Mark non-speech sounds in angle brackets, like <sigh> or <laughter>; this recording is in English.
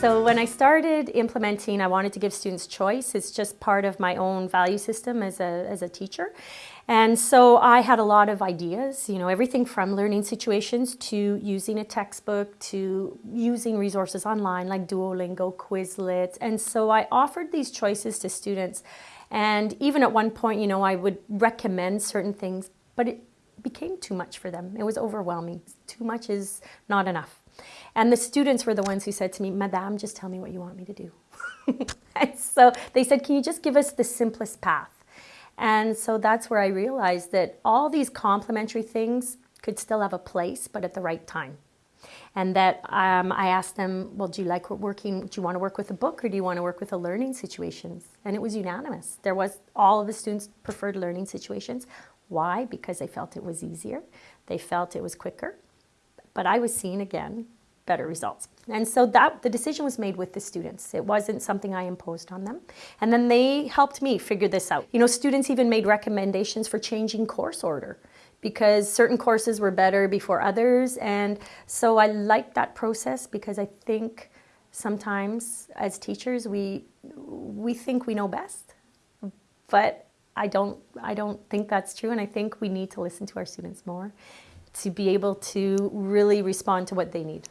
So when I started implementing, I wanted to give students choice. It's just part of my own value system as a, as a teacher. And so I had a lot of ideas, you know, everything from learning situations to using a textbook to using resources online like Duolingo, Quizlet. And so I offered these choices to students. And even at one point, you know, I would recommend certain things, but it became too much for them. It was overwhelming. Too much is not enough. And the students were the ones who said to me, Madame, just tell me what you want me to do. <laughs> so they said, can you just give us the simplest path? And so that's where I realized that all these complementary things could still have a place, but at the right time. And that um, I asked them, well, do you like working, do you want to work with a book or do you want to work with a learning situations? And it was unanimous. There was, all of the students preferred learning situations. Why? Because they felt it was easier. They felt it was quicker. But I was seeing again better results. And so that the decision was made with the students. It wasn't something I imposed on them. And then they helped me figure this out. You know, students even made recommendations for changing course order because certain courses were better before others. And so I like that process because I think sometimes as teachers, we, we think we know best, but I don't, I don't think that's true. And I think we need to listen to our students more to be able to really respond to what they need.